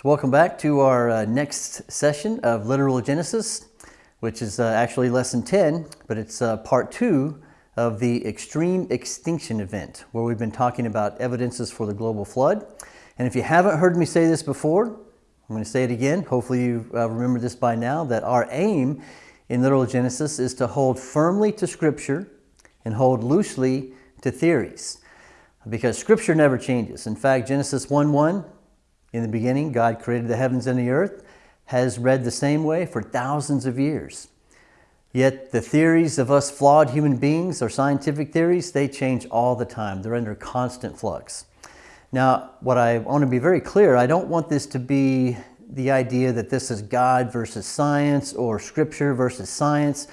So welcome back to our uh, next session of Literal Genesis, which is uh, actually lesson 10, but it's uh, part two of the extreme extinction event, where we've been talking about evidences for the global flood. And if you haven't heard me say this before, I'm going to say it again. Hopefully you uh, remember this by now, that our aim in Literal Genesis is to hold firmly to Scripture and hold loosely to theories because Scripture never changes. In fact, Genesis 1-1 in the beginning, God created the heavens and the earth, has read the same way for thousands of years. Yet the theories of us flawed human beings, or scientific theories, they change all the time. They're under constant flux. Now, what I want to be very clear, I don't want this to be the idea that this is God versus science or scripture versus science,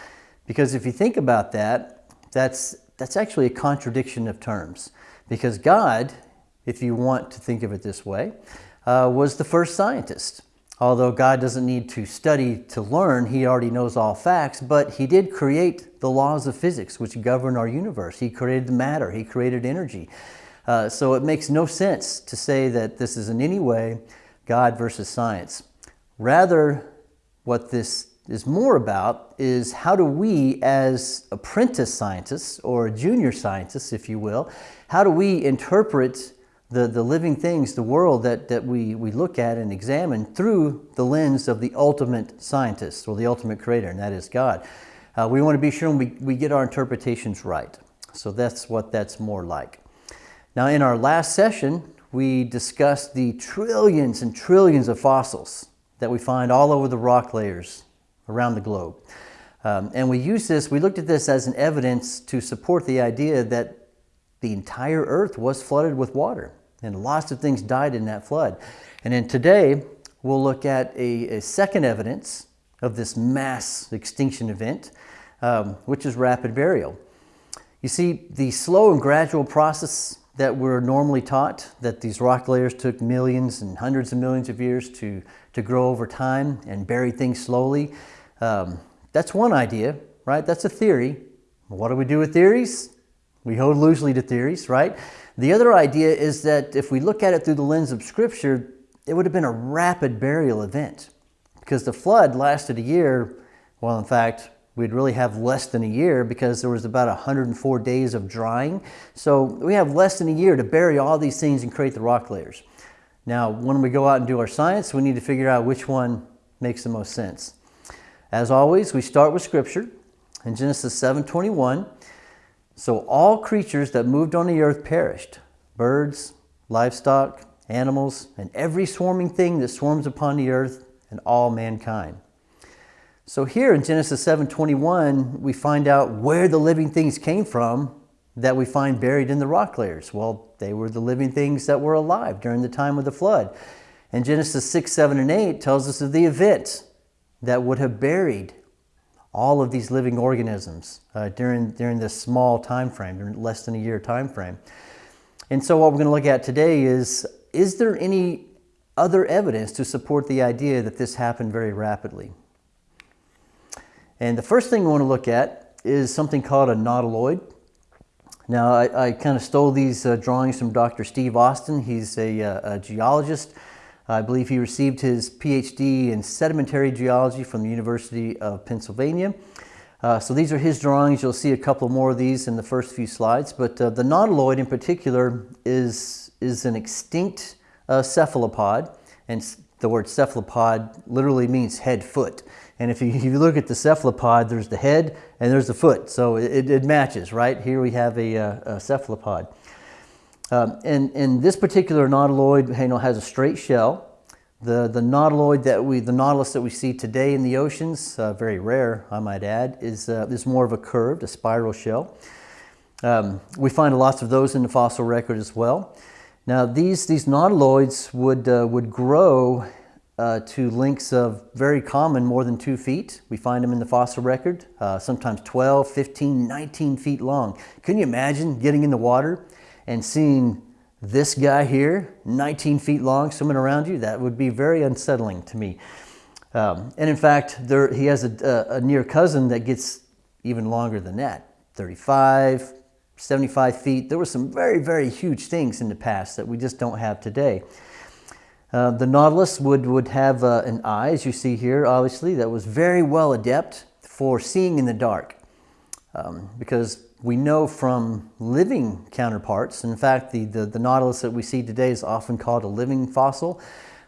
because if you think about that, that's, that's actually a contradiction of terms. Because God, if you want to think of it this way, uh, was the first scientist. Although God doesn't need to study to learn, he already knows all facts, but he did create the laws of physics which govern our universe. He created the matter, he created energy. Uh, so it makes no sense to say that this is in any way God versus science. Rather, what this is more about is how do we as apprentice scientists or junior scientists, if you will, how do we interpret the, the living things, the world that, that we, we look at and examine through the lens of the ultimate scientist or the ultimate creator, and that is God. Uh, we want to be sure we, we get our interpretations right. So that's what that's more like. Now in our last session, we discussed the trillions and trillions of fossils that we find all over the rock layers around the globe. Um, and we used this, we looked at this as an evidence to support the idea that the entire earth was flooded with water and lots of things died in that flood. And then today, we'll look at a, a second evidence of this mass extinction event, um, which is rapid burial. You see, the slow and gradual process that we're normally taught, that these rock layers took millions and hundreds of millions of years to, to grow over time and bury things slowly, um, that's one idea, right? That's a theory. What do we do with theories? We hold loosely to theories, right? The other idea is that if we look at it through the lens of Scripture, it would have been a rapid burial event because the flood lasted a year. Well, in fact, we'd really have less than a year because there was about 104 days of drying. So we have less than a year to bury all these things and create the rock layers. Now, when we go out and do our science, we need to figure out which one makes the most sense. As always, we start with Scripture. In Genesis 7.21, so all creatures that moved on the earth perished, birds, livestock, animals, and every swarming thing that swarms upon the earth, and all mankind. So here in Genesis 7.21, we find out where the living things came from that we find buried in the rock layers. Well, they were the living things that were alive during the time of the flood. And Genesis 6, 7, and 8 tells us of the events that would have buried all of these living organisms uh, during, during this small time frame, during less than a year time frame. And so what we're going to look at today is, is there any other evidence to support the idea that this happened very rapidly? And the first thing we want to look at is something called a nautiloid. Now, I, I kind of stole these uh, drawings from Dr. Steve Austin. He's a, uh, a geologist I believe he received his PhD in sedimentary geology from the University of Pennsylvania. Uh, so these are his drawings. You'll see a couple more of these in the first few slides. But uh, the nautiloid in particular is, is an extinct uh, cephalopod. And the word cephalopod literally means head foot. And if you, if you, look at the cephalopod, there's the head and there's the foot. So it, it matches, right? Here we have a, uh, a cephalopod. Um, and, and this particular nautiloid you know, has a straight shell. The, the nautiloid that we, the nautilus that we see today in the oceans, uh, very rare I might add, is, uh, is more of a curved, a spiral shell. Um, we find lots of those in the fossil record as well. Now these, these nautiloids would, uh, would grow uh, to lengths of very common, more than two feet. We find them in the fossil record, uh, sometimes 12, 15, 19 feet long. Can you imagine getting in the water and seeing this guy here, 19 feet long, swimming around you, that would be very unsettling to me. Um, and in fact, there, he has a, a, near cousin that gets even longer than that, 35, 75 feet. There were some very, very huge things in the past that we just don't have today. Uh, the nautilus would, would have uh, an eye, as you see here, obviously, that was very well adept for seeing in the dark. Um, because we know from living counterparts, in fact, the, the, the, nautilus that we see today is often called a living fossil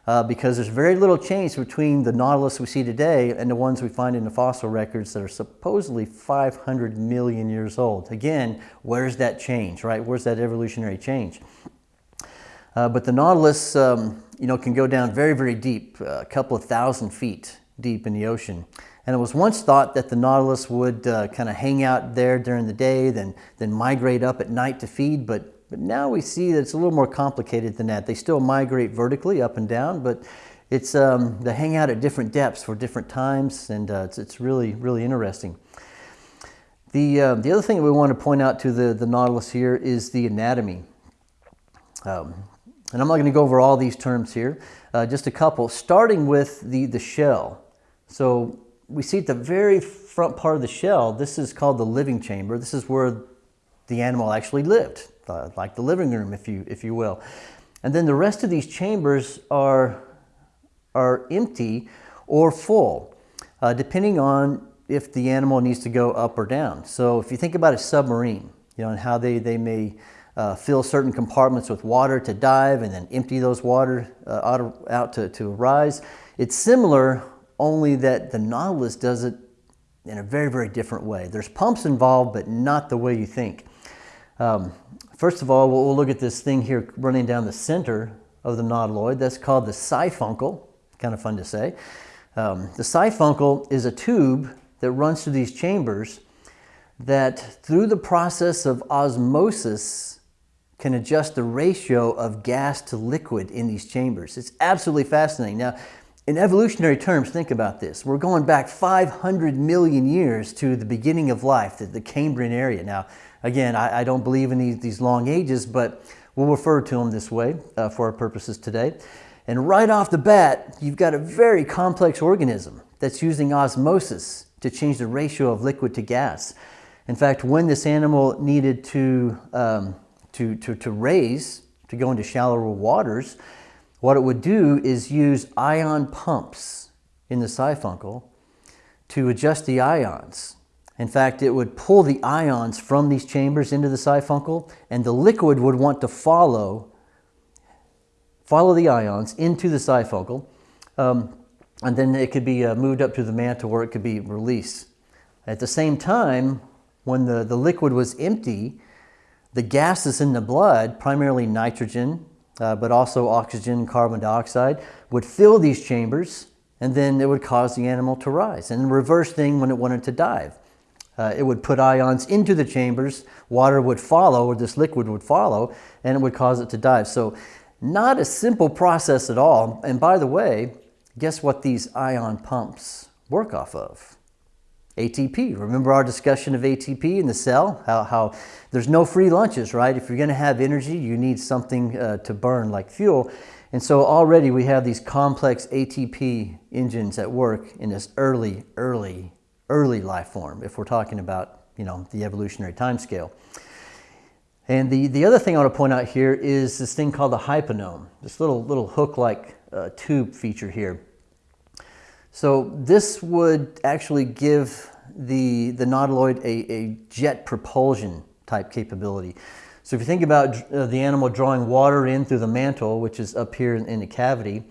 uh, because there's very little change between the nautilus we see today and the ones we find in the fossil records that are supposedly 500 million years old. Again, where's that change, right? Where's that evolutionary change? Uh, but the nautilus, um, you know, can go down very, very deep, uh, a couple of thousand feet deep in the ocean. And it was once thought that the nautilus would uh, kind of hang out there during the day, then, then migrate up at night to feed, but but now we see that it's a little more complicated than that. They still migrate vertically up and down, but it's, um, they hang out at different depths for different times, and uh, it's, it's really, really interesting. The, uh, the other thing that we want to point out to the, the Nautilus here is the anatomy. Um, and I'm not going to go over all these terms here, uh, just a couple, starting with the, the shell. So we see at the very front part of the shell, this is called the living chamber. This is where the animal actually lived like the living room, if you, if you will. And then the rest of these chambers are, are empty or full, uh, depending on if the animal needs to go up or down. So if you think about a submarine, you know, and how they, they may uh, fill certain compartments with water to dive and then empty those water uh, out, out to, to rise, it's similar, only that the Nautilus does it in a very, very different way. There's pumps involved, but not the way you think. Um, First of all, we'll look at this thing here running down the center of the nautiloid. That's called the siphuncle. Kind of fun to say. Um, the siphuncle is a tube that runs through these chambers that through the process of osmosis can adjust the ratio of gas to liquid in these chambers. It's absolutely fascinating. Now, in evolutionary terms, think about this. We're going back 500 million years to the beginning of life, the, the Cambrian area. Now, Again, I, I don't believe in these, these, long ages, but we'll refer to them this way uh, for our purposes today. And right off the bat, you've got a very complex organism that's using osmosis to change the ratio of liquid to gas. In fact, when this animal needed to, um, to, to, to raise, to go into shallower waters, what it would do is use ion pumps in the siphuncle to adjust the ions in fact, it would pull the ions from these chambers into the siphuncle, and the liquid would want to follow, follow the ions into the siphuncle, um, and then it could be uh, moved up to the mantle where it could be released. At the same time, when the, the liquid was empty, the gases in the blood, primarily nitrogen, uh, but also oxygen and carbon dioxide, would fill these chambers, and then it would cause the animal to rise. And the reverse thing when it wanted to dive. Uh, it would put ions into the chambers, water would follow, or this liquid would follow, and it would cause it to dive. So not a simple process at all. And by the way, guess what these ion pumps work off of? ATP. Remember our discussion of ATP in the cell? How, how there's no free lunches, right? If you're going to have energy, you need something uh, to burn like fuel. And so already we have these complex ATP engines at work in this early, early early life form if we're talking about you know, the evolutionary time scale. And the, the other thing I want to point out here is this thing called the hyponome, this little, little hook-like uh, tube feature here. So this would actually give the, the nautiloid a, a jet propulsion type capability. So if you think about uh, the animal drawing water in through the mantle, which is up here in, in the cavity,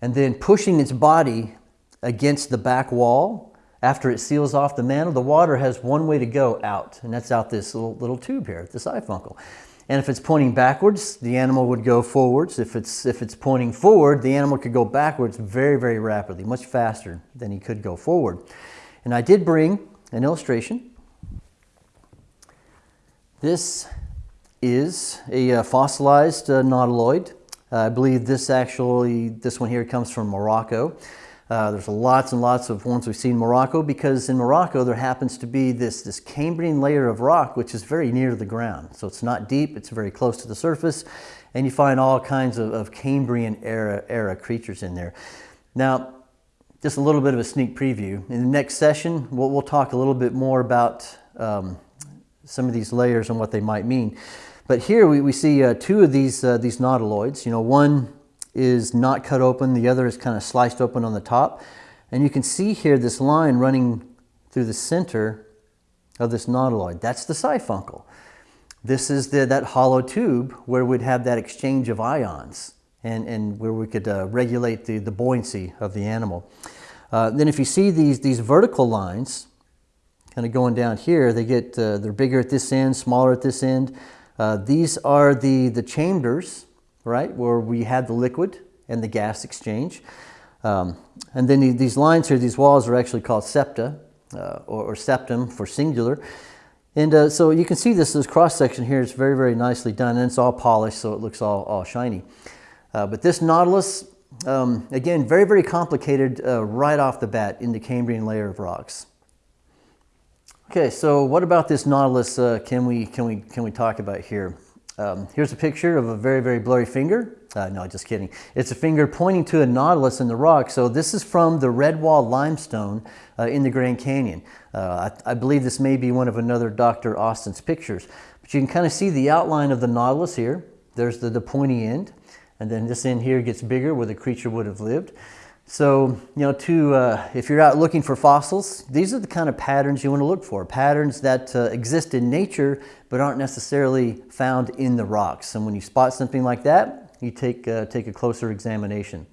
and then pushing its body against the back wall, after it seals off the mantle, the water has one way to go out, and that's out this little, little tube here, the siphuncle. And if it's pointing backwards, the animal would go forwards. If it's, if it's pointing forward, the animal could go backwards very, very rapidly, much faster than he could go forward. And I did bring an illustration. This is a uh, fossilized uh, nautiloid. Uh, I believe this actually, this one here comes from Morocco. Uh, there's lots and lots of ones we've seen in Morocco because in Morocco there happens to be this, this Cambrian layer of rock which is very near the ground. So it's not deep, it's very close to the surface and you find all kinds of, of Cambrian era, era creatures in there. Now, just a little bit of a sneak preview. In the next session, we'll, we'll talk a little bit more about um, some of these layers and what they might mean. But here we, we see uh, two of these, uh, these nautiloids. You know, one is not cut open, the other is kind of sliced open on the top. And you can see here this line running through the center of this nautiloid. That's the siphuncle. This is the, that hollow tube where we'd have that exchange of ions and, and where we could uh, regulate the, the buoyancy of the animal. Uh, then if you see these, these vertical lines kind of going down here, they get, uh, they're bigger at this end, smaller at this end. Uh, these are the, the chambers, right, where we had the liquid and the gas exchange. Um, and then these lines here, these walls are actually called septa uh, or, or, septum for singular. And uh, so you can see this, this cross section here is very, very nicely done and it's all polished so it looks all, all shiny. Uh, but this Nautilus, um, again, very, very complicated uh, right off the bat in the Cambrian layer of rocks. Okay, so what about this Nautilus uh, can, we, can, we, can we talk about here? Um, here's a picture of a very, very blurry finger. Uh, no, just kidding. It's a finger pointing to a nautilus in the rock. So this is from the Redwall limestone uh, in the Grand Canyon. I, I, believe this may be one of another Dr. Austin's pictures. But you can kind of see the outline of the nautilus here. There's the, the pointy end. And then this end here gets bigger where the creature would have lived. So, you know, to, uh, if you're out looking for fossils, these are the kind of patterns you want to look for. Patterns that uh, exist in nature, but aren't necessarily found in the rocks. And when you spot something like that, you take, uh, take a closer examination.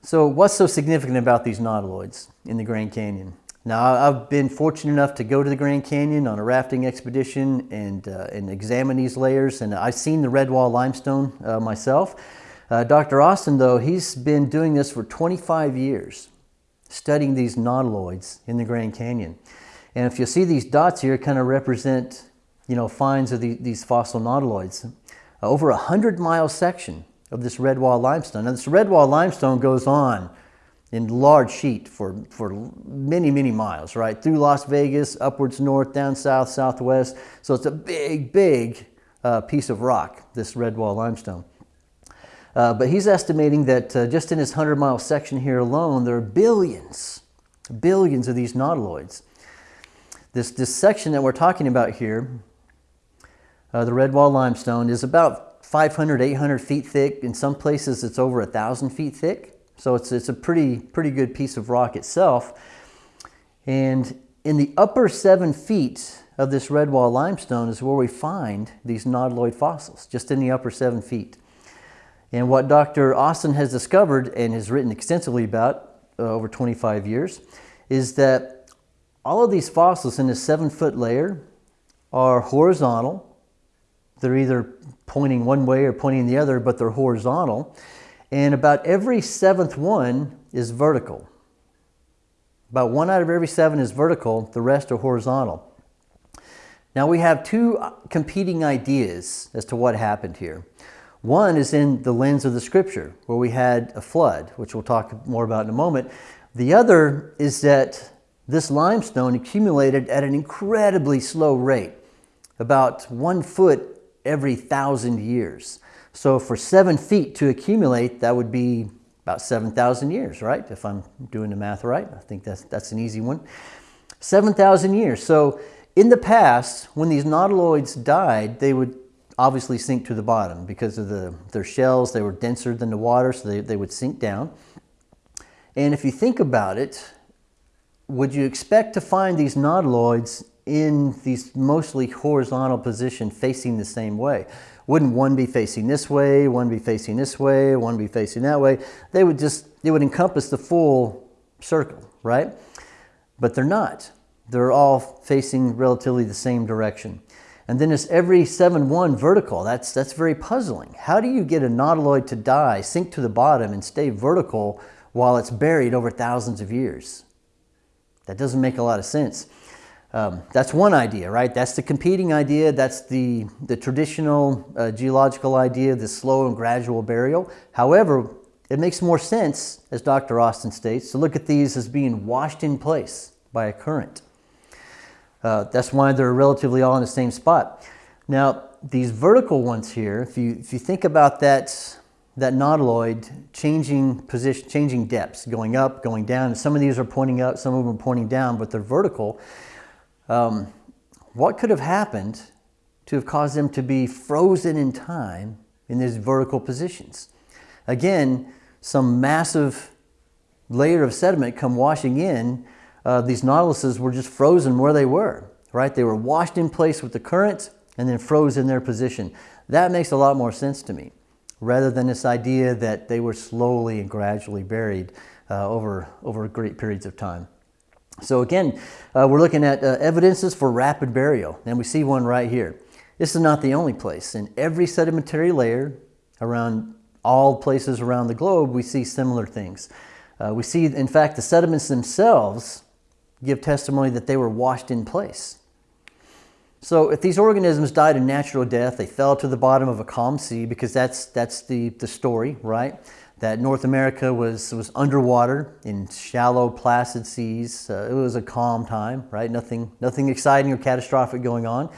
So what's so significant about these nautiloids in the Grand Canyon? Now, I've been fortunate enough to go to the Grand Canyon on a rafting expedition and, uh, and examine these layers, and I've seen the Redwall limestone uh, myself. Uh, Dr. Austin, though, he's been doing this for 25 years, studying these nautiloids in the Grand Canyon. And if you see these dots here, kind of represent, you know, finds of the, these fossil nautiloids. Over a 100 mile section of this Redwall limestone. Now, this Redwall limestone goes on in large sheet for, for many, many miles, right? Through Las Vegas, upwards north, down south, southwest. So it's a big, big uh, piece of rock, this Redwall limestone. Uh, but he's estimating that uh, just in his 100 mile section here alone, there are billions, billions of these nautiloids. This, this section that we're talking about here, uh, the Redwall limestone, is about 500, 800 feet thick. In some places, it's over 1,000 feet thick. So it's, it's a pretty, pretty good piece of rock itself. And in the upper seven feet of this Redwall limestone is where we find these nautiloid fossils, just in the upper seven feet. And what Dr. Austin has discovered and has written extensively about uh, over 25 years is that all of these fossils in this seven foot layer are horizontal. They're either pointing one way or pointing the other, but they're horizontal. And about every seventh one is vertical. About one out of every seven is vertical, the rest are horizontal. Now we have two competing ideas as to what happened here. One is in the lens of the scripture, where we had a flood, which we'll talk more about in a moment. The other is that this limestone accumulated at an incredibly slow rate, about one foot every thousand years. So for seven feet to accumulate, that would be about 7,000 years, right? If I'm doing the math right, I think that's, that's an easy one. 7,000 years. So in the past, when these nautiloids died, they would obviously sink to the bottom because of the, their shells. They were denser than the water, so they, they would sink down. And if you think about it, would you expect to find these nautiloids in these mostly horizontal position facing the same way? Wouldn't one be facing this way, one be facing this way, one be facing that way? They would just, it would encompass the full circle, right? But they're not. They're all facing relatively the same direction. And then it's every 7-1 vertical. That's, that's very puzzling. How do you get a nautiloid to die, sink to the bottom, and stay vertical while it's buried over thousands of years? That doesn't make a lot of sense. Um, that's one idea, right? That's the competing idea. That's the, the traditional uh, geological idea, the slow and gradual burial. However, it makes more sense, as Dr. Austin states, to look at these as being washed in place by a current. Uh, that's why they're relatively all in the same spot. Now, these vertical ones here, if you, if you think about that, that nautiloid changing position, changing depths, going up, going down, some of these are pointing up, some of them are pointing down, but they're vertical. Um, what could have happened to have caused them to be frozen in time in these vertical positions. Again, some massive layer of sediment come washing in. Uh, these nautiluses were just frozen where they were, right? They were washed in place with the current and then froze in their position. That makes a lot more sense to me, rather than this idea that they were slowly and gradually buried uh, over, over great periods of time. So again, uh, we're looking at uh, evidences for rapid burial, and we see one right here. This is not the only place. In every sedimentary layer around all places around the globe, we see similar things. Uh, we see, in fact, the sediments themselves give testimony that they were washed in place. So if these organisms died a natural death, they fell to the bottom of a calm sea because that's, that's the, the story, right? That North America was, was underwater in shallow, placid seas. Uh, it was a calm time, right? Nothing, nothing exciting or catastrophic going on.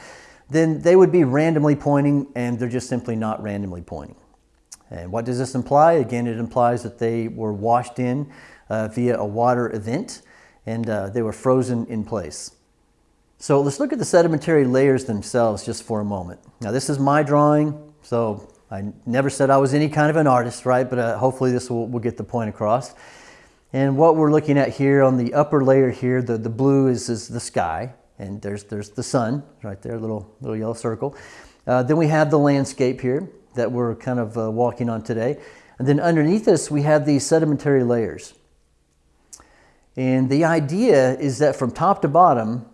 Then they would be randomly pointing and they're just simply not randomly pointing. And what does this imply? Again, it implies that they were washed in uh, via a water event and uh, they were frozen in place. So let's look at the sedimentary layers themselves just for a moment. Now this is my drawing, so I never said I was any kind of an artist, right? But uh, hopefully this will, will get the point across. And what we're looking at here on the upper layer here, the, the blue is, is the sky, and there's, there's the sun right there, little, little yellow circle. Uh, then we have the landscape here that we're kind of uh, walking on today. And then underneath us, we have these sedimentary layers. And the idea is that from top to bottom,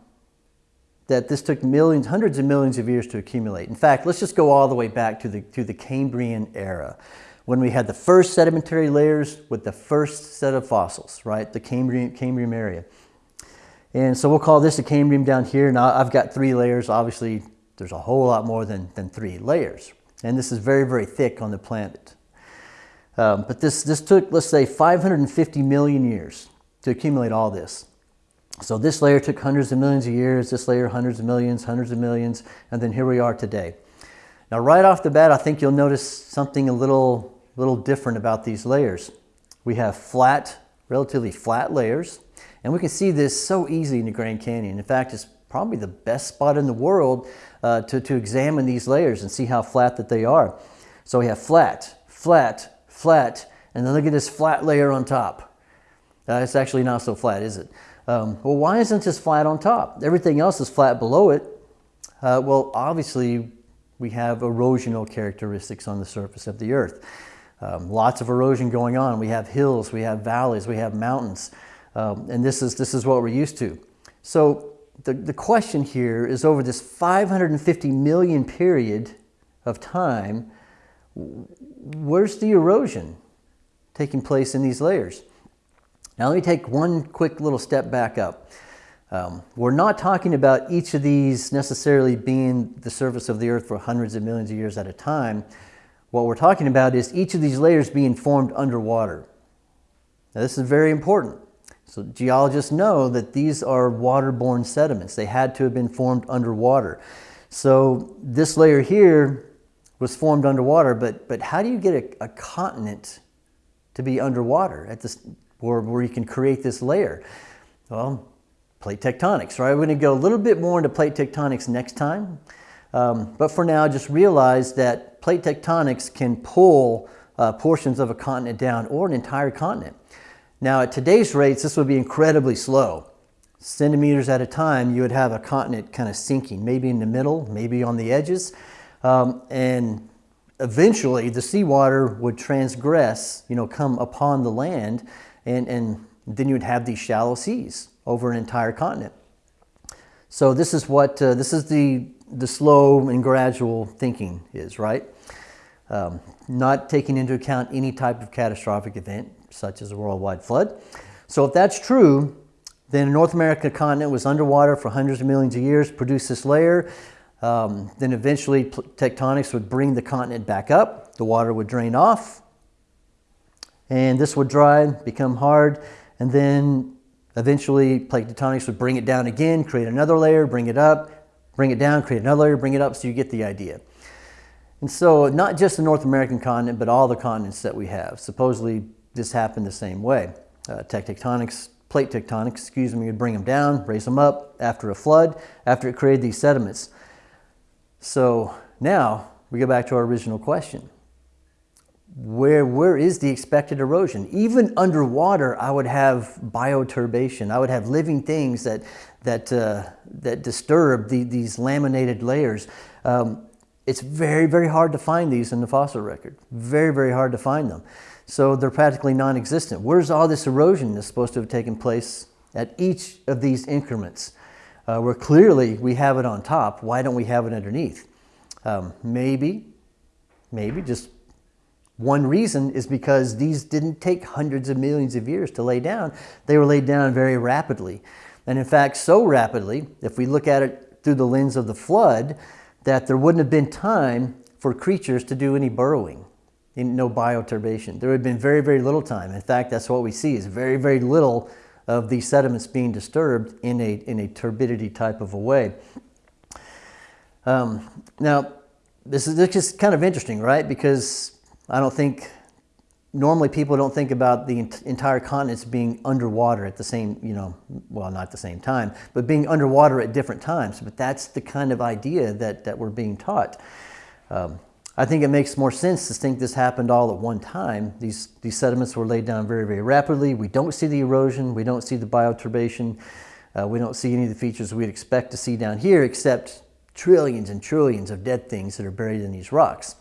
that this took millions, hundreds of millions of years to accumulate. In fact, let's just go all the way back to the, to the Cambrian era when we had the first sedimentary layers with the first set of fossils, right? The Cambrian, Cambrian area. And so we'll call this a Cambrian down here. Now I've got three layers. Obviously, there's a whole lot more than, than three layers. And this is very, very thick on the planet. Um, but this, this took, let's say, 550 million years to accumulate all this. So this layer took hundreds of millions of years, this layer hundreds of millions, hundreds of millions, and then here we are today. Now right off the bat, I think you'll notice something a little, little different about these layers. We have flat, relatively flat layers, and we can see this so easy in the Grand Canyon. In fact, it's probably the best spot in the world uh, to, to examine these layers and see how flat that they are. So we have flat, flat, flat, and then look at this flat layer on top. Uh, it's actually not so flat, is it? Um, well, why isn't this flat on top? Everything else is flat below it. Uh, well, obviously, we have erosional characteristics on the surface of the earth. Um, lots of erosion going on. We have hills, we have valleys, we have mountains. Um, and this is, this is what we're used to. So the, the question here is over this 550 million period of time, where's the erosion taking place in these layers? Now let me take one quick little step back up. Um, we're not talking about each of these necessarily being the surface of the earth for hundreds of millions of years at a time. What we're talking about is each of these layers being formed underwater. Now this is very important. So geologists know that these are waterborne sediments. They had to have been formed underwater. So this layer here was formed underwater, but, but how do you get a, a continent to be underwater at this, or where you can create this layer? Well, plate tectonics, right? We're going to go a little bit more into plate tectonics next time. Um, but for now, just realize that plate tectonics can pull uh, portions of a continent down or an entire continent. Now, at today's rates, this would be incredibly slow. Centimeters at a time, you would have a continent kind of sinking, maybe in the middle, maybe on the edges. Um, and eventually, the seawater would transgress, you know, come upon the land and, and then you would have these shallow seas over an entire continent. So this is what, uh, this is the, the slow and gradual thinking is, right? Um, not taking into account any type of catastrophic event, such as a worldwide flood. So if that's true, then the North America continent was underwater for hundreds of millions of years, produced this layer. Um, then eventually tectonics would bring the continent back up. The water would drain off and this would dry, become hard, and then eventually plate tectonics would bring it down again, create another layer, bring it up, bring it down, create another layer, bring it up, so you get the idea. And so not just the North American continent, but all the continents that we have. Supposedly this happened the same way. Uh, tectonics, plate tectonics, excuse me, would bring them down, raise them up after a flood, after it created these sediments. So now we go back to our original question. Where where is the expected erosion? Even underwater, I would have bioturbation. I would have living things that that uh, that disturb the, these laminated layers. Um, it's very very hard to find these in the fossil record. Very very hard to find them. So they're practically non-existent. Where's all this erosion that's supposed to have taken place at each of these increments? Uh, where clearly we have it on top. Why don't we have it underneath? Um, maybe, maybe just one reason is because these didn't take hundreds of millions of years to lay down. They were laid down very rapidly. And in fact, so rapidly, if we look at it through the lens of the flood, that there wouldn't have been time for creatures to do any burrowing, no bioturbation. There would have been very, very little time. In fact, that's what we see is very, very little of these sediments being disturbed in a, in a turbidity type of a way. Um, now, this is, this is kind of interesting, right? Because I don't think, normally people don't think about the entire continents being underwater at the same, you know, well, not the same time, but being underwater at different times. But that's the kind of idea that, that we're being taught. Um, I think it makes more sense to think this happened all at one time. These, these sediments were laid down very, very rapidly. We don't see the erosion. We don't see the bioturbation. Uh, we don't see any of the features we'd expect to see down here except trillions and trillions of dead things that are buried in these rocks.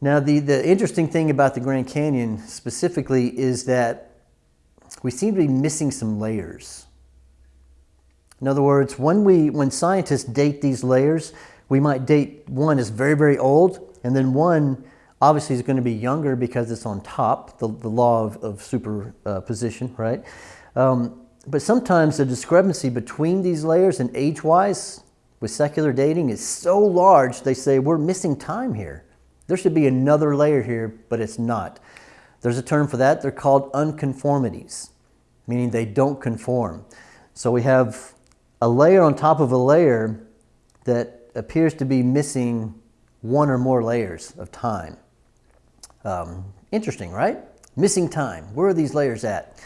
Now, the, the interesting thing about the Grand Canyon specifically is that we seem to be missing some layers. In other words, when, we, when scientists date these layers, we might date one as very, very old, and then one obviously is going to be younger because it's on top, the, the law of, of superposition, right? Um, but sometimes the discrepancy between these layers and age-wise with secular dating is so large, they say, we're missing time here. There should be another layer here, but it's not. There's a term for that. They're called unconformities, meaning they don't conform. So we have a layer on top of a layer that appears to be missing one or more layers of time. Um, interesting, right? Missing time. Where are these layers at?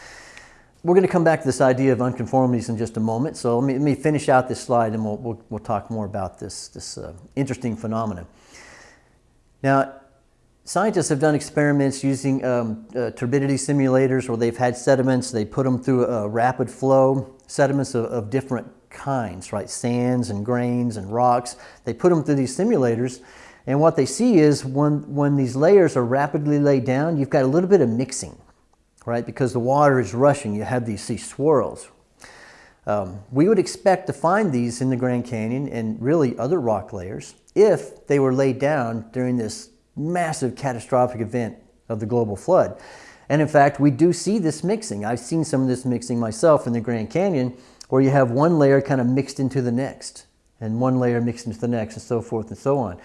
We're going to come back to this idea of unconformities in just a moment. So let me, let me finish out this slide and we'll, we'll, we'll talk more about this, this uh, interesting phenomenon. Now, scientists have done experiments using um, uh, turbidity simulators where they've had sediments, they put them through a rapid flow, sediments of, of different kinds, right? Sands and grains and rocks. They put them through these simulators. And what they see is when, when these layers are rapidly laid down, you've got a little bit of mixing, right? Because the water is rushing, you have these, these swirls. Um, we would expect to find these in the Grand Canyon and really other rock layers if they were laid down during this massive catastrophic event of the global flood. And in fact, we do see this mixing. I've seen some of this mixing myself in the Grand Canyon where you have one layer kind of mixed into the next and one layer mixed into the next and so forth and so on.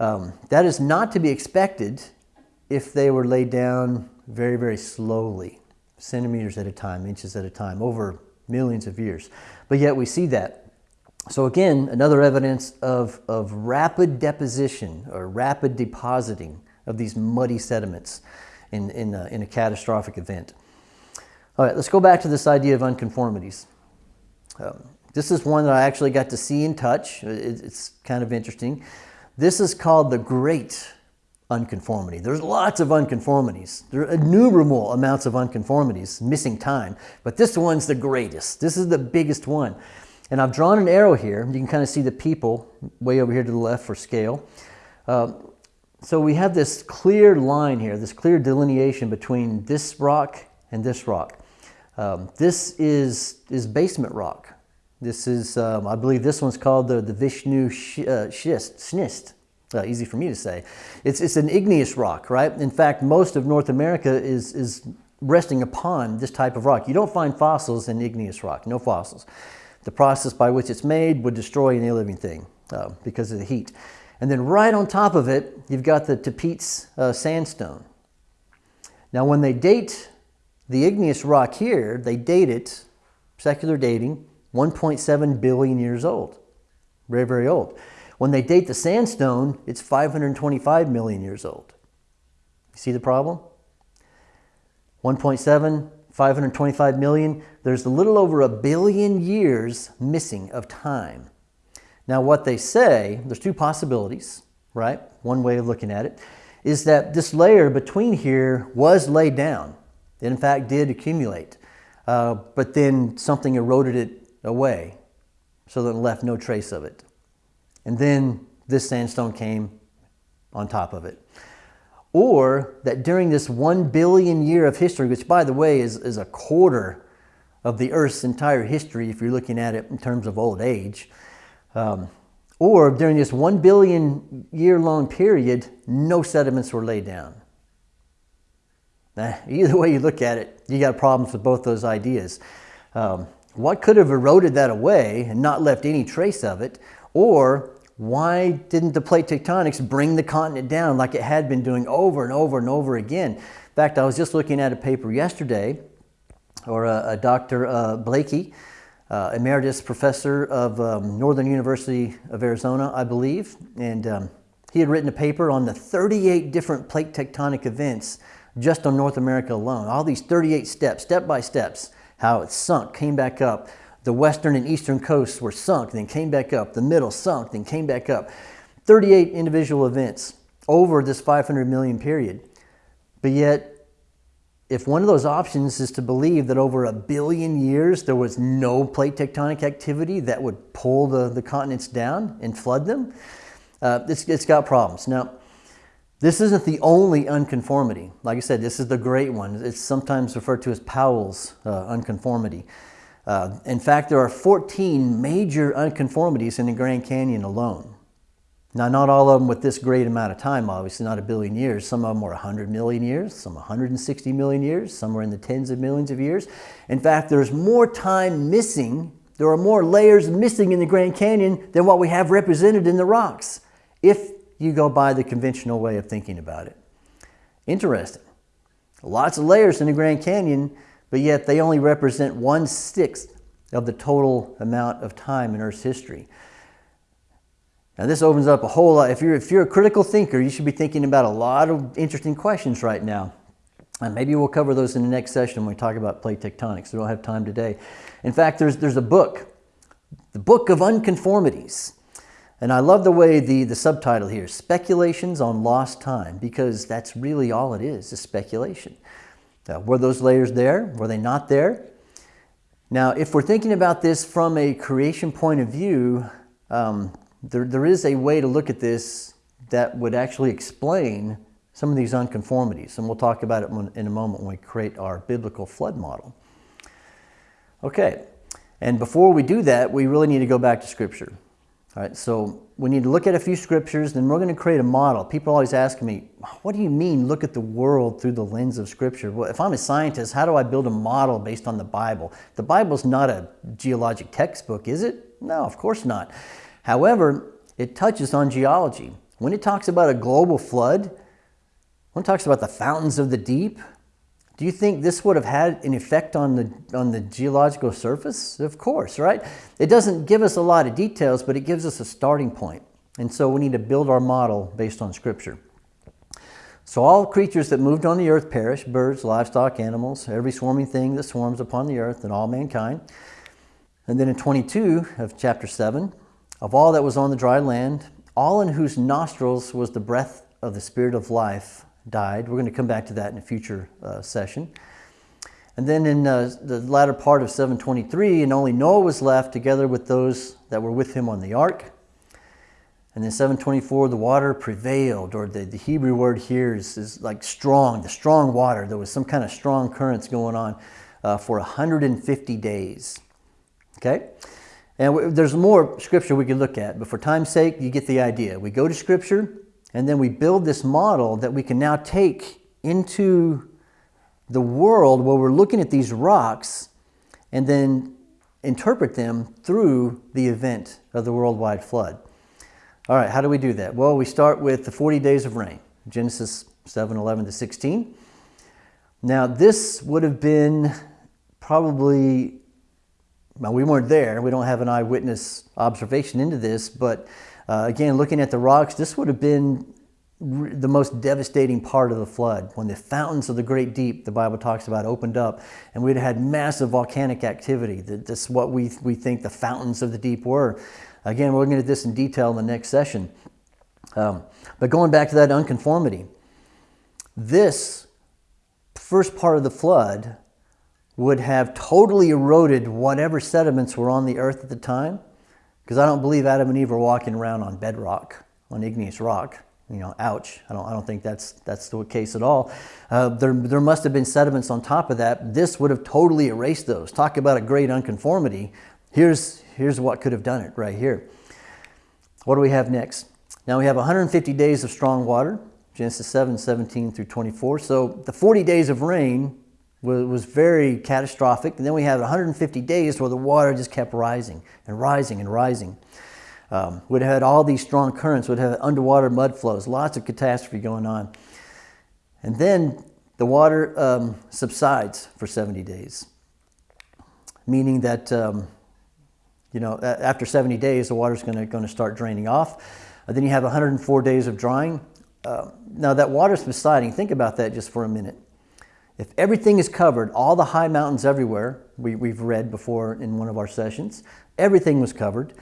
Um, that is not to be expected if they were laid down very, very slowly, centimeters at a time, inches at a time, over millions of years. But yet we see that. So again, another evidence of, of rapid deposition or rapid depositing of these muddy sediments in, in, a, in a catastrophic event. All right, let's go back to this idea of unconformities. Um, this is one that I actually got to see and touch. It, it's kind of interesting. This is called the Great Unconformity. There's lots of unconformities. There are innumerable amounts of unconformities, missing time, but this one's the greatest. This is the biggest one. And I've drawn an arrow here. You can kind of see the people way over here to the left for scale. Uh, so we have this clear line here, this clear delineation between this rock and this rock. Um, this is, is basement rock. This is, um, I believe this one's called the, the Vishnu sh uh, schist, schnist. Uh, easy for me to say. It's, it's an igneous rock, right? In fact, most of North America is, is resting upon this type of rock. You don't find fossils in igneous rock, no fossils. The process by which it's made would destroy any living thing uh, because of the heat. And then right on top of it, you've got the Tapeats uh, sandstone. Now when they date the igneous rock here, they date it, secular dating, 1.7 billion years old. Very, very old. When they date the sandstone, it's 525 million years old. You see the problem? 1.7 525 million, there's a little over a billion years missing of time. Now what they say, there's two possibilities, right? One way of looking at it, is that this layer between here was laid down. It in fact did accumulate, uh, but then something eroded it away so that it left no trace of it. And then this sandstone came on top of it. Or that during this one billion year of history, which by the way is, is a quarter of the Earth's entire history if you're looking at it in terms of old age, um, or during this one billion year long period, no sediments were laid down. Now, either way you look at it, you got problems with both those ideas. Um, what could have eroded that away and not left any trace of it? Or why didn't the plate tectonics bring the continent down like it had been doing over and over and over again? In fact, I was just looking at a paper yesterday, or a, a Dr. Uh, Blakey, uh, emeritus professor of um, Northern University of Arizona, I believe, and um, he had written a paper on the 38 different plate tectonic events just on North America alone. All these 38 steps, step by steps, how it sunk, came back up, the western and eastern coasts were sunk, then came back up. The middle sunk, then came back up. 38 individual events over this 500 million period. But yet, if one of those options is to believe that over a billion years there was no plate tectonic activity that would pull the, the continents down and flood them, uh, it's, it's got problems. Now, this isn't the only unconformity. Like I said, this is the great one. It's sometimes referred to as Powell's uh, unconformity. Uh, in fact, there are 14 major unconformities in the Grand Canyon alone. Now, not all of them with this great amount of time, obviously, not a billion years. Some of them were 100 million years, some 160 million years, some were in the tens of millions of years. In fact, there's more time missing, there are more layers missing in the Grand Canyon than what we have represented in the rocks, if you go by the conventional way of thinking about it. Interesting. Lots of layers in the Grand Canyon, but yet they only represent one sixth of the total amount of time in Earth's history. Now this opens up a whole lot. If you're, if you're a critical thinker, you should be thinking about a lot of interesting questions right now. And maybe we'll cover those in the next session when we talk about plate tectonics. We don't have time today. In fact, there's, there's a book, the Book of Unconformities. And I love the way the, the subtitle here, Speculations on Lost Time, because that's really all it is, is speculation. Were those layers there? Were they not there? Now, if we're thinking about this from a creation point of view, um, there, there is a way to look at this that would actually explain some of these unconformities. And we'll talk about it in a moment when we create our biblical flood model. Okay, and before we do that, we really need to go back to Scripture. All right, so we need to look at a few scriptures, then we're going to create a model. People always ask me, what do you mean look at the world through the lens of Scripture? Well, if I'm a scientist, how do I build a model based on the Bible? The Bible's not a geologic textbook, is it? No, of course not. However, it touches on geology. When it talks about a global flood, when it talks about the fountains of the deep, do you think this would have had an effect on the, on the geological surface? Of course, right? It doesn't give us a lot of details, but it gives us a starting point. And so we need to build our model based on Scripture. So all creatures that moved on the earth perished, birds, livestock, animals, every swarming thing that swarms upon the earth, and all mankind. And then in 22 of chapter 7, of all that was on the dry land, all in whose nostrils was the breath of the Spirit of life, died. We're going to come back to that in a future uh, session. And then in uh, the latter part of 723, and only Noah was left together with those that were with him on the ark. And then 724, the water prevailed, or the, the Hebrew word here is, is like strong, the strong water. There was some kind of strong currents going on uh, for 150 days. Okay? And there's more scripture we could look at, but for time's sake, you get the idea. We go to scripture, and then we build this model that we can now take into the world where we're looking at these rocks and then interpret them through the event of the worldwide flood. All right, how do we do that? Well, we start with the 40 days of rain, Genesis 7 11 to 16. Now, this would have been probably, well, we weren't there. We don't have an eyewitness observation into this, but uh, again, looking at the rocks, this would have been the most devastating part of the flood. When the fountains of the great deep the bible talks about opened up and we'd had massive volcanic activity. That's what we, we think the fountains of the deep were. Again we're to get this in detail in the next session. Um, but going back to that unconformity this first part of the flood would have totally eroded whatever sediments were on the earth at the time, because I don't believe Adam and Eve were walking around on bedrock, on igneous rock. You know, ouch. I don't, I don't think that's, that's the case at all. Uh, there, there must have been sediments on top of that. This would have totally erased those. Talk about a great unconformity. Here's, here's what could have done it right here. What do we have next? Now we have 150 days of strong water, Genesis 7, 17 through 24. So the 40 days of rain was, was very catastrophic. And then we had 150 days where the water just kept rising and rising and rising. Um, have had all these strong currents, would have underwater mud flows, lots of catastrophe going on. And then the water um, subsides for 70 days, meaning that um, you know after 70 days the water is going to start draining off. Uh, then you have 104 days of drying. Uh, now that water subsiding, think about that just for a minute. If everything is covered, all the high mountains everywhere, we, we've read before in one of our sessions, everything was covered.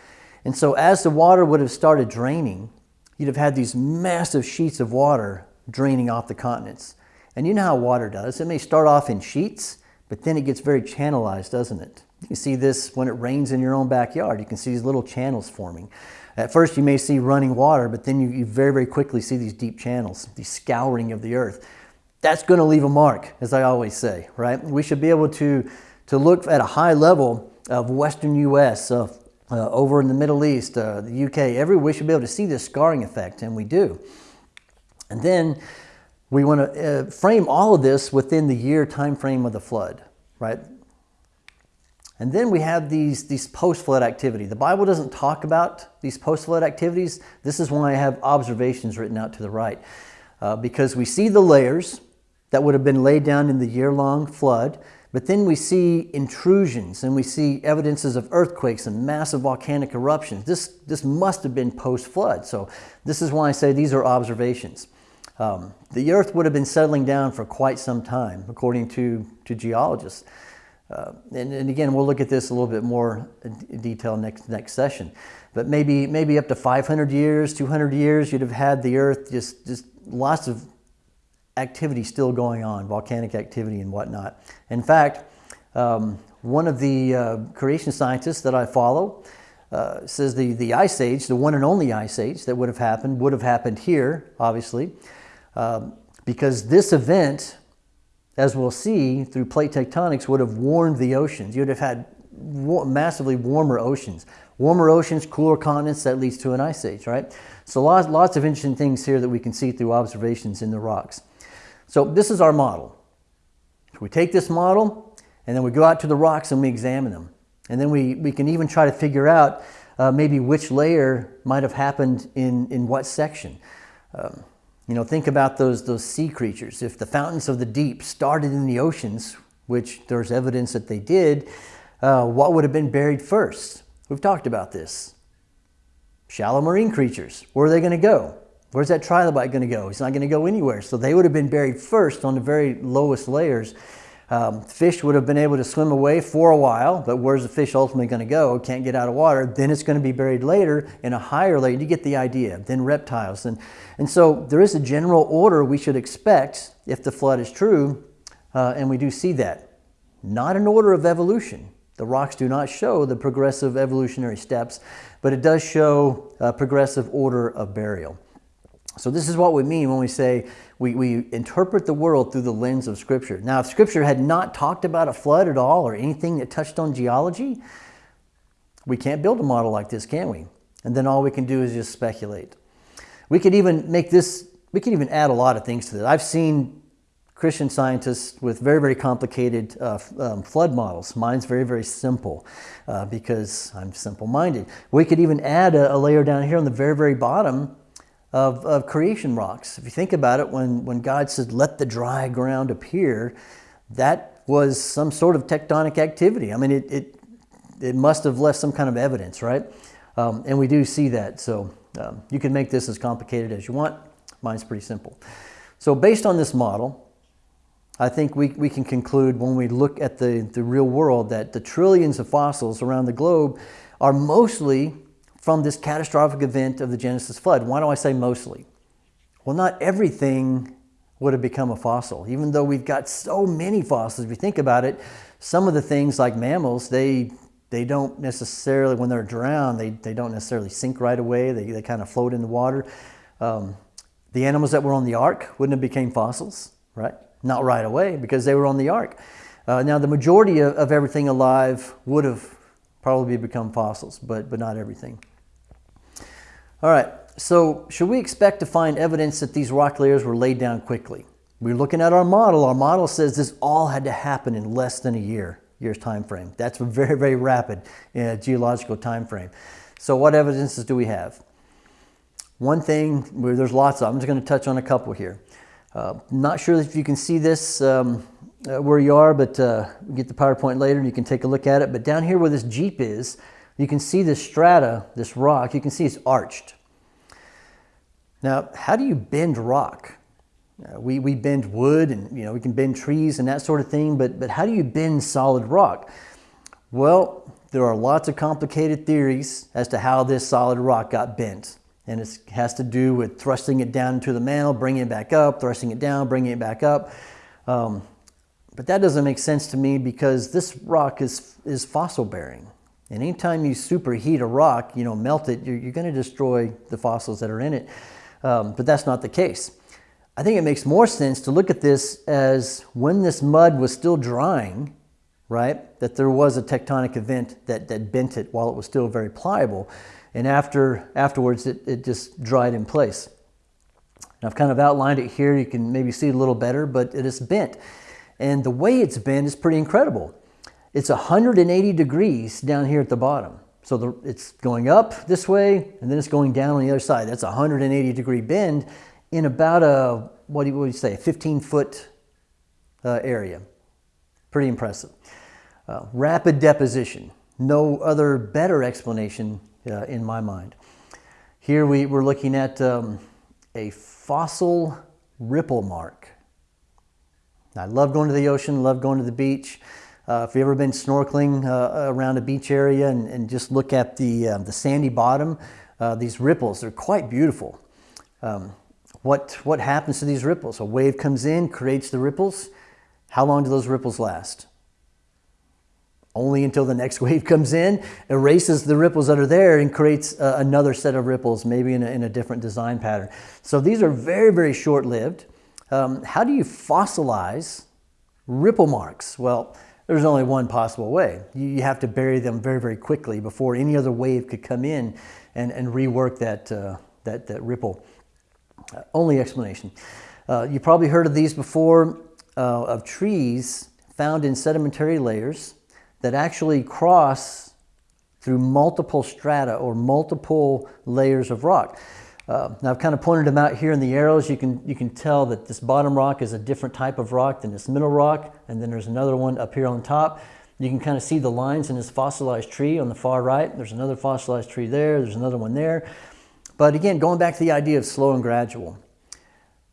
And so as the water would have started draining, you'd have had these massive sheets of water draining off the continents. And you know how water does. It may start off in sheets, but then it gets very channelized, doesn't it? You see this when it rains in your own backyard. You can see these little channels forming. At first you may see running water, but then you, you very, very quickly see these deep channels, the scouring of the earth that's going to leave a mark, as I always say, right? We should be able to, to look at a high level of Western U.S., uh, uh, over in the Middle East, uh, the UK, everywhere, we should be able to see this scarring effect, and we do. And then we want to uh, frame all of this within the year time frame of the flood, right? And then we have these, these post-flood activity. The Bible doesn't talk about these post-flood activities. This is why I have observations written out to the right. Uh, because we see the layers, that would have been laid down in the year-long flood. But then we see intrusions and we see evidences of earthquakes and massive volcanic eruptions. This, this must have been post-flood. So this is why I say these are observations. Um, the earth would have been settling down for quite some time, according to, to geologists. Uh, and, and, again, we'll look at this a little bit more in detail next, next session. But maybe, maybe up to 500 years, 200 years, you'd have had the earth just, just lots of activity still going on, volcanic activity and whatnot. In fact, um, one of the uh, creation scientists that I follow uh, says the, the ice age, the one and only ice age that would have happened, would have happened here, obviously, um, because this event, as we'll see through plate tectonics, would have warmed the oceans. You'd have had massively warmer oceans. Warmer oceans, cooler continents, that leads to an ice age, right? So lots, lots of interesting things here that we can see through observations in the rocks. So this is our model. we take this model and then we go out to the rocks and we examine them. And then we, we can even try to figure out uh, maybe which layer might have happened in, in what section. Um, you know, think about those, those sea creatures. If the fountains of the deep started in the oceans, which there's evidence that they did, uh, what would have been buried first? We've talked about this. Shallow marine creatures, where are they going to go? Where's that trilobite going to go? He's not going to go anywhere. So they would have been buried first on the very lowest layers. Um, fish would have been able to swim away for a while, but where's the fish ultimately going to go? Can't get out of water. Then it's going to be buried later in a higher layer. You get the idea. Then reptiles. And, and so there is a general order we should expect if the flood is true, uh, and we do see that. Not an order of evolution. The rocks do not show the progressive evolutionary steps, but it does show a progressive order of burial. So this is what we mean when we say we, we interpret the world through the lens of Scripture. Now, if Scripture had not talked about a flood at all or anything that touched on geology, we can't build a model like this, can we? And then all we can do is just speculate. We could even make this, we could even add a lot of things to this. I've seen Christian scientists with very, very complicated uh, um, flood models. Mine's very, very simple uh, because I'm simple-minded. We could even add a, a layer down here on the very, very bottom of, of creation rocks. If you think about it, when, when God said, let the dry ground appear, that was some sort of tectonic activity. I mean, it, it, it must have left some kind of evidence, right? Um, and we do see that. So um, you can make this as complicated as you want. Mine's pretty simple. So based on this model, I think we, we can conclude when we look at the, the real world that the trillions of fossils around the globe are mostly from this catastrophic event of the Genesis flood. Why do I say mostly? Well, not everything would have become a fossil. Even though we've got so many fossils, if you think about it, some of the things like mammals, they they don't necessarily, when they're drowned, they, they don't necessarily sink right away. They, they kind of float in the water. Um, the animals that were on the ark wouldn't have became fossils, right? Not right away because they were on the ark. Uh, now, the majority of, of everything alive would have probably become fossils, but, but not everything. All right, so should we expect to find evidence that these rock layers were laid down quickly? We're looking at our model. Our model says this all had to happen in less than a year, year's time frame. That's a very, very rapid uh, geological time frame. So what evidences do we have? One thing, there's lots of, I'm just going to touch on a couple here. Uh, not sure if you can see this um, uh, where you are, but uh, get the PowerPoint later and you can take a look at it. But down here where this Jeep is, you can see this strata, this rock, you can see it's arched. Now, how do you bend rock? Uh, we, we bend wood and you know we can bend trees and that sort of thing, but, but how do you bend solid rock? Well, there are lots of complicated theories as to how this solid rock got bent. And it has to do with thrusting it down into the mantle, bringing it back up, thrusting it down, bringing it back up. Um, but that doesn't make sense to me because this rock is, is fossil bearing. And anytime you superheat a rock, you know, melt it, you're, you're going to destroy the fossils that are in it. Um, but that's not the case. I think it makes more sense to look at this as when this mud was still drying, right, that there was a tectonic event that, that bent it while it was still very pliable. And after, afterwards, it, it just dried in place. And I've kind of outlined it here. You can maybe see it a little better, but it is bent. And the way it's bent is pretty incredible. It's 180 degrees down here at the bottom. So the, it's going up this way, and then it's going down on the other side. That's a 180 degree bend in about a, what do you, say, 15 foot uh, area. Pretty impressive. Uh, rapid deposition. No other better explanation uh, in my mind. Here we, we're looking at um, a fossil ripple mark. I love going to the ocean, love going to the beach. Uh, if you've ever been snorkeling uh, around a beach area and, and just look at the, uh, the sandy bottom, uh, these ripples, they're quite beautiful. Um, what, what happens to these ripples? A wave comes in, creates the ripples. How long do those ripples last? Only until the next wave comes in, erases the ripples that are there and creates uh, another set of ripples, maybe in a, in a, different design pattern. So these are very, very short-lived. Um, how do you fossilize ripple marks? Well, there's only one possible way. You have to bury them very, very quickly before any other wave could come in and, and rework that, uh, that, that ripple. Uh, only explanation. Uh, you probably heard of these before, uh, of trees found in sedimentary layers that actually cross through multiple strata or multiple layers of rock. Uh, now I've kind of pointed them out here in the arrows. You can, you can tell that this bottom rock is a different type of rock than this middle rock, and then there's another one up here on top. You can kind of see the lines in this fossilized tree on the far right. There's another fossilized tree there. There's another one there. But again, going back to the idea of slow and gradual.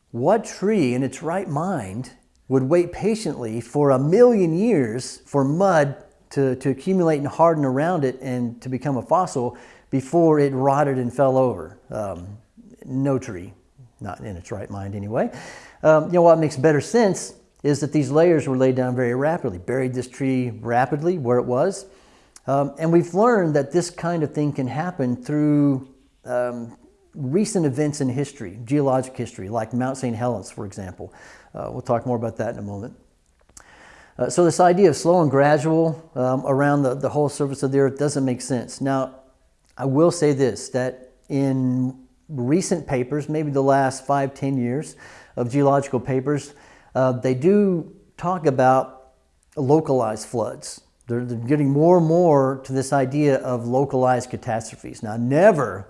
What tree in its right mind would wait patiently for a million years for mud to, to accumulate and harden around it and to become a fossil before it rotted and fell over? Um, no tree, not in its right mind anyway. Um, you know what makes better sense is that these layers were laid down very rapidly, buried this tree rapidly where it was. Um, and we've learned that this kind of thing can happen through um, recent events in history, geologic history, like Mount St. Helens, for example. Uh, we'll talk more about that in a moment. Uh, so this idea of slow and gradual um, around the, the whole surface of the earth doesn't make sense. Now, I will say this, that in recent papers, maybe the last five, ten years of geological papers, uh, they do talk about localized floods. They're, they're, getting more and more to this idea of localized catastrophes. Now, never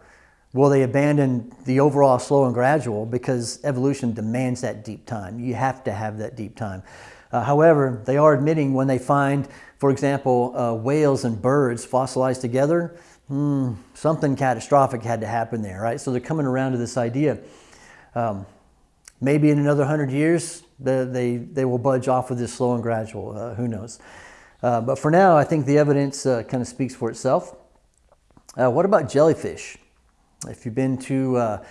will they abandon the overall slow and gradual because evolution demands that deep time. You have to have that deep time. Uh, however, they are admitting when they find, for example, uh, whales and birds fossilized together, hmm, something catastrophic had to happen there, right? So they're coming around to this idea. Um, maybe in another hundred years, the, they, they will budge off with this slow and gradual, uh, who knows. Uh, but for now, I think the evidence uh, kind of speaks for itself. Uh, what about jellyfish? If you've been to uh,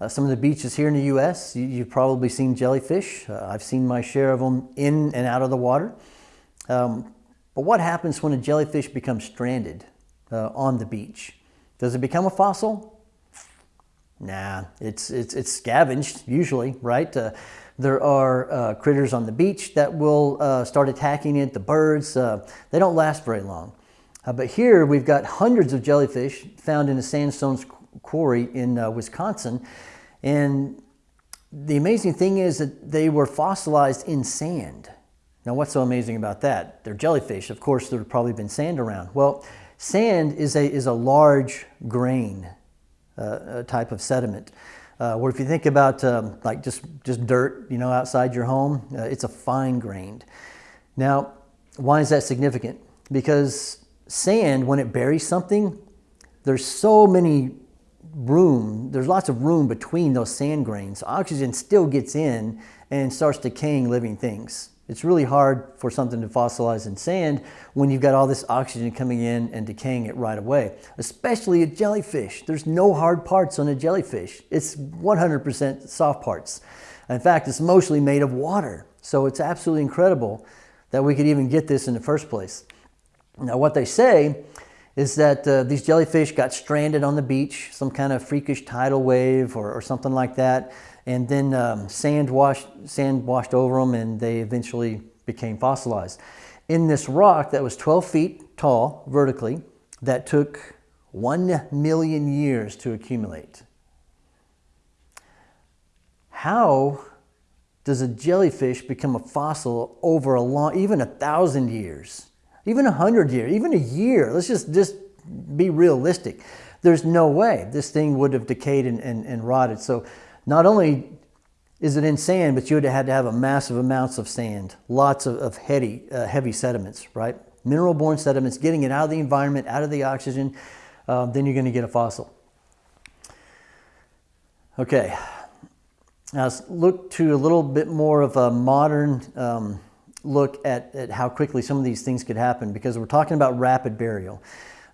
Uh, some of the beaches here in the U.S., you, have probably seen jellyfish. I've seen my share of them in and out of the water. Um, but what happens when a jellyfish becomes stranded uh, on the beach? Does it become a fossil? Nah, it's, it's, it's scavenged usually, right? Uh, there are uh, critters on the beach that will uh, start attacking it, the birds. Uh, they don't last very long. Uh, but here we've got hundreds of jellyfish found in a sandstone quarry in uh, Wisconsin. And the amazing thing is that they were fossilized in sand. Now, what's so amazing about that? They're jellyfish. Of course, there's probably been sand around. Well, sand is a, is a large grain uh, type of sediment. Uh, where if you think about um, like just, just dirt, you know, outside your home, uh, it's a fine grained. Now, why is that significant? Because sand, when it buries something, there's so many room, there's lots of room between those sand grains. Oxygen still gets in and starts decaying living things. It's really hard for something to fossilize in sand when you've got all this oxygen coming in and decaying it right away, especially a jellyfish. There's no hard parts on a jellyfish. It's 100% soft parts. In fact, it's mostly made of water. So it's absolutely incredible that we could even get this in the first place. Now, what they say is that uh, these jellyfish got stranded on the beach, some kind of freakish tidal wave or, or something like that and then um, sand, washed, sand washed over them and they eventually became fossilized. In this rock that was 12 feet tall vertically, that took 1 million years to accumulate. How does a jellyfish become a fossil over a long, even a thousand years, even a hundred years, even a year? Let's just, just be realistic. There's no way this thing would have decayed and, and, and rotted. So not only is it in sand, but you would have had to have a massive amounts of sand, lots of, of heavy, uh, heavy sediments, right? Mineral-borne sediments, getting it out of the environment, out of the oxygen, uh, then you're going to get a fossil. Okay, now let's look to a little bit more of a modern um, look at, at how quickly some of these things could happen because we're talking about rapid burial.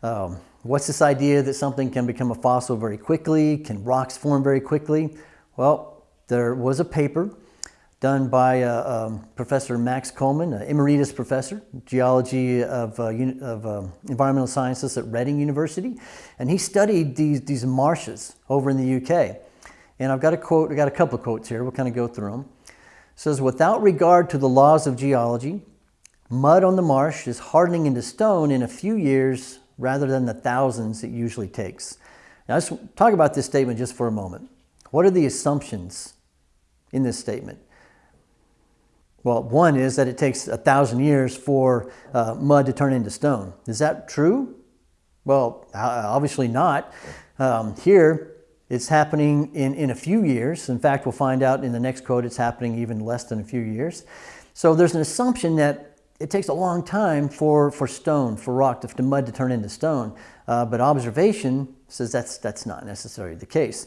Um, what's this idea that something can become a fossil very quickly? Can rocks form very quickly? Well, there was a paper done by uh, um, Professor Max Coleman, an emeritus professor, geology of, uh, of uh, environmental sciences at Reading University, and he studied these, these marshes over in the UK. And I've got a quote, I've got a couple of quotes here, we'll kind of go through them. It says, without regard to the laws of geology, mud on the marsh is hardening into stone in a few years rather than the thousands it usually takes. Now let's talk about this statement just for a moment. What are the assumptions in this statement? Well, one is that it takes a thousand years for uh, mud to turn into stone. Is that true? Well, obviously not. Um, here, it's happening in, in a few years. In fact, we'll find out in the next quote it's happening even less than a few years. So there's an assumption that it takes a long time for, for stone, for rock, to, for mud to turn into stone. Uh, but observation says that's, that's not necessarily the case.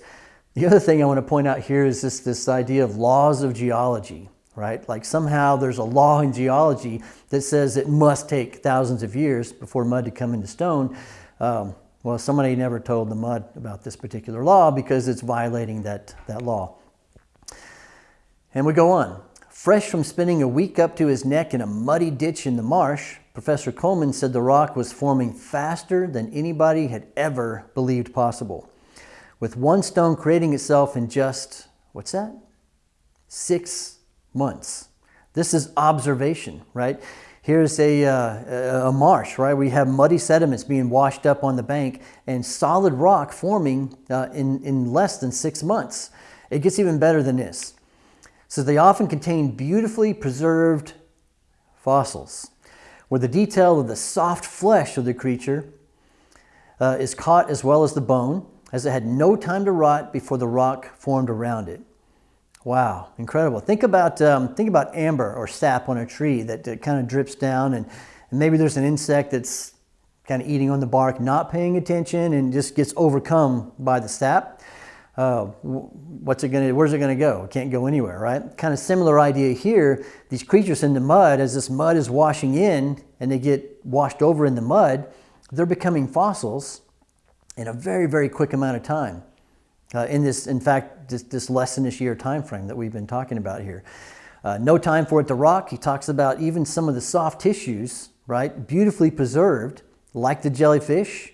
The other thing I want to point out here is this, this idea of laws of geology, right? Like somehow there's a law in geology that says it must take thousands of years before mud to come into stone. Um, well, somebody never told the mud about this particular law because it's violating that, that law. And we go on. Fresh from spending a week up to his neck in a muddy ditch in the marsh, Professor Coleman said the rock was forming faster than anybody had ever believed possible with one stone creating itself in just, what's that? Six months. This is observation, right? Here's a, uh, a marsh, right? We have muddy sediments being washed up on the bank and solid rock forming uh, in, in less than six months. It gets even better than this. So they often contain beautifully preserved fossils, where the detail of the soft flesh of the creature uh, is caught as well as the bone, as it had no time to rot before the rock formed around it. Wow, incredible. Think about, um, think about amber or sap on a tree that, that kind of drips down and, and maybe there's an insect that's kind of eating on the bark, not paying attention and just gets overcome by the sap. Uh, what's it gonna, where's it gonna go? It can't go anywhere, right? Kind of similar idea here. These creatures in the mud, as this mud is washing in and they get washed over in the mud, they're becoming fossils in a very, very quick amount of time. uh, in this, in fact, this, this less than this year time frame that we've been talking about here. Uh, no time for it to rock. He talks about even some of the soft tissues, right, beautifully preserved, like the jellyfish.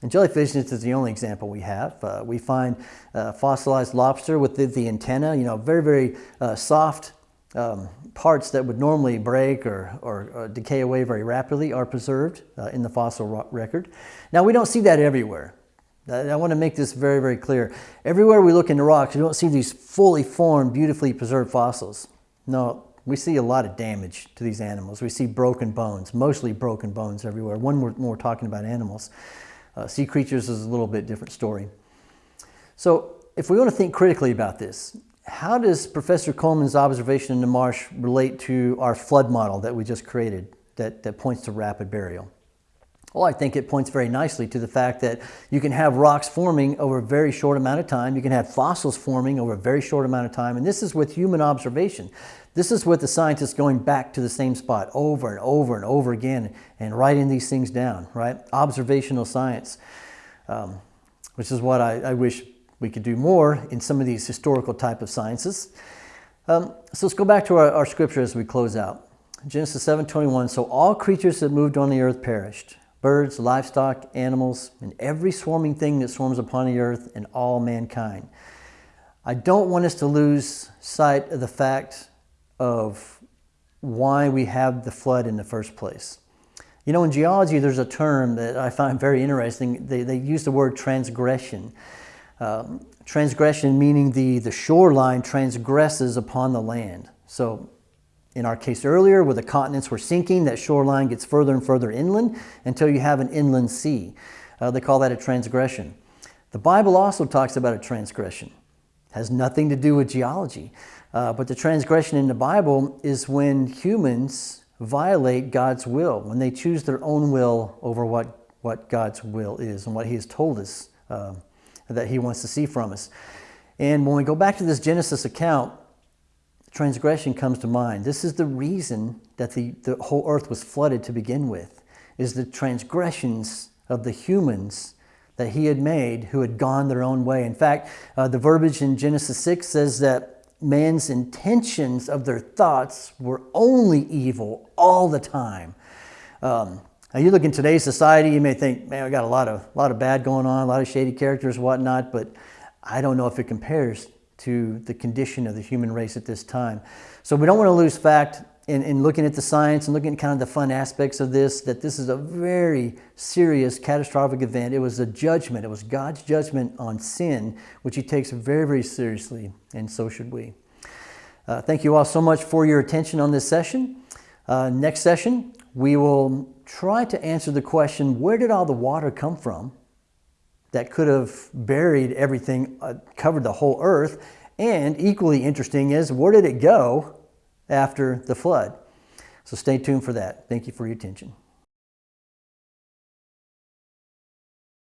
And jellyfish is the only example we have. Uh, we find uh, fossilized lobster with the, the, antenna, you know, very, very uh, soft um, parts that would normally break or, or, or, decay away very rapidly are preserved uh, in the fossil record. Now, we don't see that everywhere. I want to make this very, very clear. Everywhere we look in the rocks, you don't see these fully formed, beautifully preserved fossils. No, we see a lot of damage to these animals. We see broken bones, mostly broken bones everywhere. When we're, talking about animals. Uh, sea creatures is a little bit different story. So if we want to think critically about this, how does Professor Coleman's observation in the marsh relate to our flood model that we just created that, that points to rapid burial? Well, I think it points very nicely to the fact that you can have rocks forming over a very short amount of time. You can have fossils forming over a very short amount of time. And this is with human observation. This is with the scientists going back to the same spot over and over and over again and writing these things down, right? Observational science, um, which is what I, I, wish we could do more in some of these historical type of sciences. Um, so let's go back to our, our scripture as we close out. Genesis 7.21, so all creatures that moved on the earth perished birds, livestock, animals, and every swarming thing that swarms upon the earth, and all mankind. I don't want us to lose sight of the fact of why we have the flood in the first place. You know, in geology, there's a term that I find very interesting. They, they use the word transgression. Um, transgression meaning the, the shoreline transgresses upon the land. So in our case earlier, where the continents were sinking, that shoreline gets further and further inland until you have an inland sea. Uh, they call that a transgression. The Bible also talks about a transgression. It has nothing to do with geology. Uh, but the transgression in the Bible is when humans violate God's will, when they choose their own will over what, what God's will is and what He has told us uh, that He wants to see from us. And when we go back to this Genesis account, transgression comes to mind. This is the reason that the, the whole earth was flooded to begin with, is the transgressions of the humans that he had made who had gone their own way. In fact, uh, the verbiage in Genesis 6 says that man's intentions of their thoughts were only evil all the time. Um, now you look in today's society, you may think, man, we got a lot of, a lot of bad going on, a lot of shady characters, whatnot, but I don't know if it compares to the condition of the human race at this time. So we don't want to lose fact in, in looking at the science and looking at kind of the fun aspects of this, that this is a very serious, catastrophic event. It was a judgment. It was God's judgment on sin, which he takes very, very seriously, and so should we. Uh, thank you all so much for your attention on this session. Uh, next session, we will try to answer the question, where did all the water come from? That could have buried everything, uh, covered the whole earth. And equally interesting is where did it go after the flood? So stay tuned for that. Thank you for your attention.